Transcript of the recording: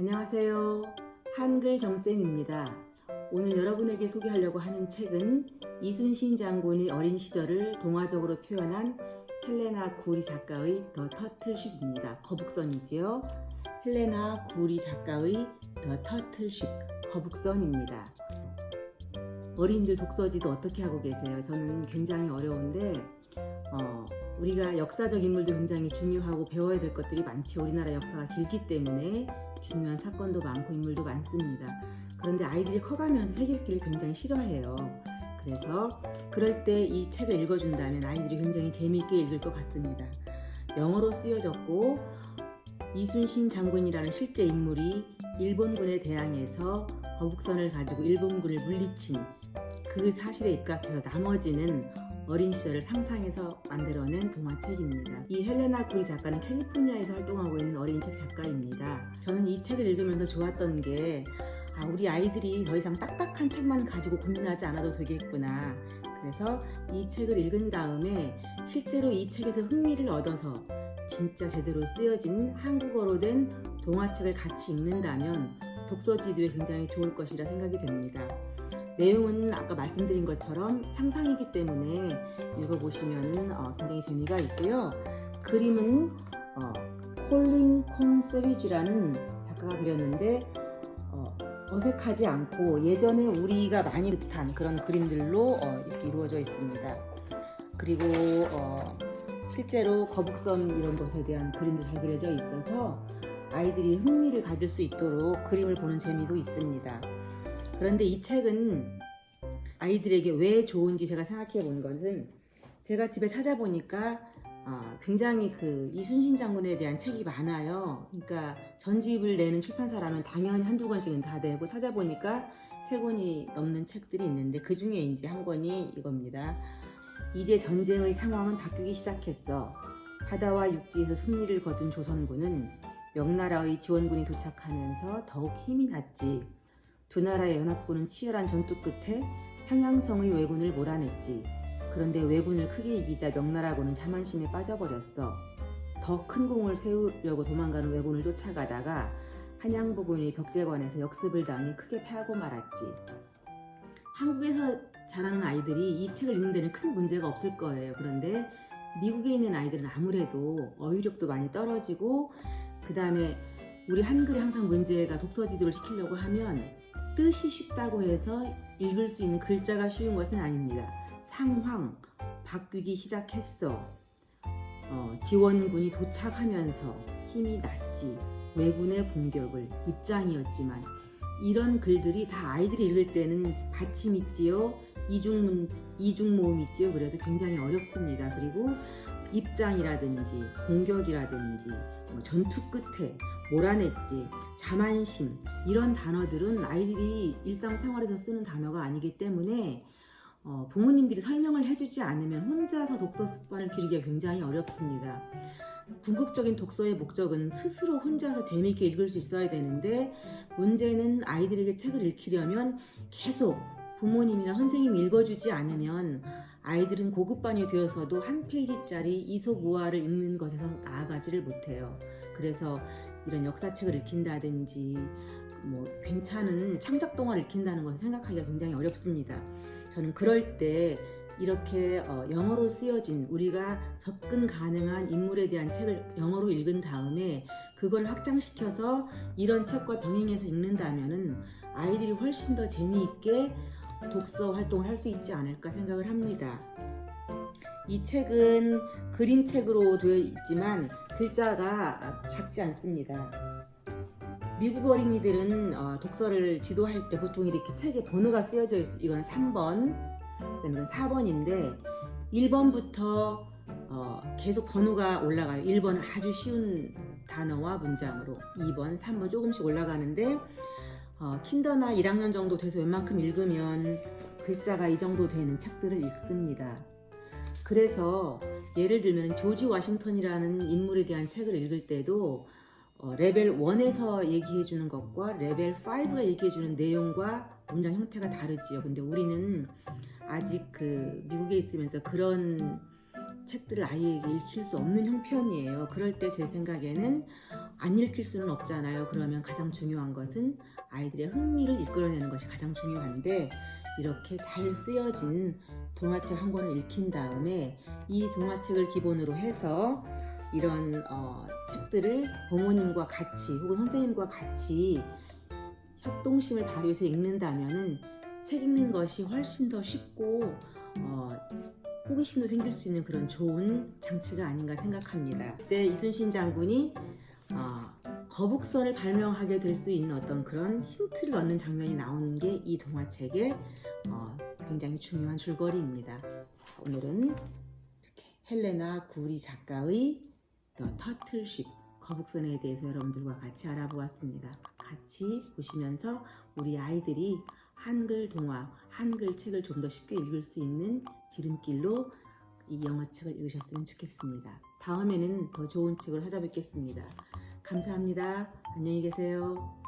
안녕하세요. 한글 정쌤입니다. 오늘 여러분에게 소개하려고 하는 책은 이순신 장군의 어린 시절을 동화적으로 표현한 헬레나 구리 작가의 더 터틀쉽입니다. 거북선이지요. 헬레나 구리 작가의 더 터틀쉽 거북선입니다. 어린이들 독서지도 어떻게 하고 계세요? 저는 굉장히 어려운데 어, 우리가 역사적 인물도 굉장히 중요하고 배워야 될 것들이 많지 우리나라 역사가 길기 때문에 중요한 사건도 많고 인물도 많습니다. 그런데 아이들이 커가면서 책 읽기를 굉장히 싫어해요. 그래서 그럴 때 이 책을 읽어준다면 아이들이 굉장히 재미있게 읽을 것 같습니다. 영어로 쓰여졌고 이순신 장군이라는 실제 인물이 일본군에 대항해서 거북선을 가지고 일본군을 물리친 그 사실에 입각해서 나머지는 어린 시절을 상상해서 만들어낸 동화책입니다. 이 헬레나 구리 작가는 캘리포니아에서 활동하고 있는 어린이책 작가입니다. 저는 이 책을 읽으면서 좋았던 게 아, 우리 아이들이 더 이상 딱딱한 책만 가지고 고민하지 않아도 되겠구나. 그래서 이 책을 읽은 다음에 실제로 이 책에서 흥미를 얻어서 진짜 제대로 쓰여진 한국어로 된 동화책을 같이 읽는다면 독서지도에 굉장히 좋을 것이라 생각이 됩니다. 내용은 아까 말씀드린 것처럼 상상이기 때문에 읽어보시면 어, 굉장히 재미가 있고요. 그림은 어, 콜린 콩 세비지라는 작가가 그렸는데 어, 어색하지 않고 예전에 우리가 많이 듯한 그런 그림들로 어, 이렇게 이루어져 있습니다. 그리고 어, 실제로 거북선 이런 것에 대한 그림도 잘 그려져 있어서 아이들이 흥미를 가질 수 있도록 그림을 보는 재미도 있습니다. 그런데 이 책은 아이들에게 왜 좋은지 제가 생각해 본 것은 제가 집에 찾아보니까 아, 굉장히 그 이순신 장군에 대한 책이 많아요. 그러니까 전집을 내는 출판사라면 당연히 한두 권씩은 다 되고 찾아보니까 세 권이 넘는 책들이 있는데 그 중에 이제 한 권이 이겁니다. 이제 전쟁의 상황은 바뀌기 시작했어. 바다와 육지에서 승리를 거둔 조선군은 명나라의 지원군이 도착하면서 더욱 힘이 났지. 두 나라의 연합군은 치열한 전투 끝에 평양성의 왜군을 몰아냈지. 그런데 왜군을 크게 이기자 명나라군은 자만심에 빠져버렸어. 더 큰 공을 세우려고 도망가는 왜군을 쫓아가다가 한양 부근의 벽제관에서 역습을 당해 크게 패하고 말았지. 한국에서 자라는 아이들이 이 책을 읽는 데는 큰 문제가 없을 거예요. 그런데 미국에 있는 아이들은 아무래도 어휘력도 많이 떨어지고 그 다음에 우리 한글이 항상 문제가 독서 지도를 시키려고 하면 뜻이 쉽다고 해서 읽을 수 있는 글자가 쉬운 것은 아닙니다. 상황, 바뀌기 시작했어. 어, 지원군이 도착하면서 힘이 났지. 왜군의 공격을 입장이었지만 이런 글들이 다 아이들이 읽을 때는 받침 있지요. 이중문, 이중 모음 있지요. 그래서 굉장히 어렵습니다. 그리고 입장이라든지 공격이라든지 뭐 전투 끝에 몰아냈지 자만심 이런 단어들은 아이들이 일상생활에서 쓰는 단어가 아니기 때문에 어, 부모님들이 설명을 해주지 않으면 혼자서 독서 습관을 기르기가 굉장히 어렵습니다. 궁극적인 독서의 목적은 스스로 혼자서 재미있게 읽을 수 있어야 되는데 문제는 아이들에게 책을 읽히려면 계속 부모님이나 선생님이 읽어주지 않으면 아이들은 고급반이 되어서도 한 페이지짜리 이소무화를 읽는 것에서 나아가지를 못해요. 그래서 이런 역사책을 읽힌다든지 뭐 괜찮은 창작 동화를 읽힌다는 것을 생각하기가 굉장히 어렵습니다. 저는 그럴 때 이렇게 어, 영어로 쓰여진 우리가 접근 가능한 인물에 대한 책을 영어로 읽은 다음에 그걸 확장시켜서 이런 책과 병행해서 읽는다면 아이들이 훨씬 더 재미있게 독서 활동을 할 수 있지 않을까 생각을 합니다. 이 책은 그림책으로 되어 있지만 글자가 작지 않습니다. 미국 어린이들은 어, 독서를 지도할 때 보통 이렇게 책에 번호가 쓰여져 있어요. 이건 3번, 그다음에 4번인데 1번부터 어, 계속 번호가 올라가요. 1번은 아주 쉬운 단어와 문장으로 2번, 3번 조금씩 올라가는데 어, 킨더나 1학년 정도 돼서 웬만큼 읽으면 글자가 이 정도 되는 책들을 읽습니다. 그래서 예를 들면 조지 워싱턴이라는 인물에 대한 책을 읽을 때도 어, 레벨 1에서 얘기해 주는 것과 레벨 5가 얘기해 주는 내용과 문장 형태가 다르지요. 근데 우리는 아직 그 미국에 있으면서 그런 책들을 아이에게 읽힐 수 없는 형편이에요. 그럴 때 제 생각에는 안 읽힐 수는 없잖아요. 그러면 가장 중요한 것은 아이들의 흥미를 이끌어내는 것이 가장 중요한데 이렇게 잘 쓰여진 동화책 한 권을 읽힌 다음에 이 동화책을 기본으로 해서 이런 어, 책들을 부모님과 같이 혹은 선생님과 같이 협동심을 발휘해서 읽는다면은 책 읽는 것이 훨씬 더 쉽고 어, 호기심도 생길 수 있는 그런 좋은 장치가 아닌가 생각합니다. 그때 이순신 장군이 어, 거북선을 발명하게 될 수 있는 어떤 그런 힌트를 얻는 장면이 나오는 게 이 동화책의 어, 굉장히 중요한 줄거리입니다. 자, 오늘은 헬레나 구리 작가의 Ship 거북선에 대해서 여러분들과 같이 알아보았습니다. 같이 보시면서 우리 아이들이 한글 동화, 한글 책을 좀 더 쉽게 읽을 수 있는 지름길로 이 영어책을 읽으셨으면 좋겠습니다. 다음에는 더 좋은 책을 찾아뵙겠습니다. 감사합니다. 안녕히 계세요.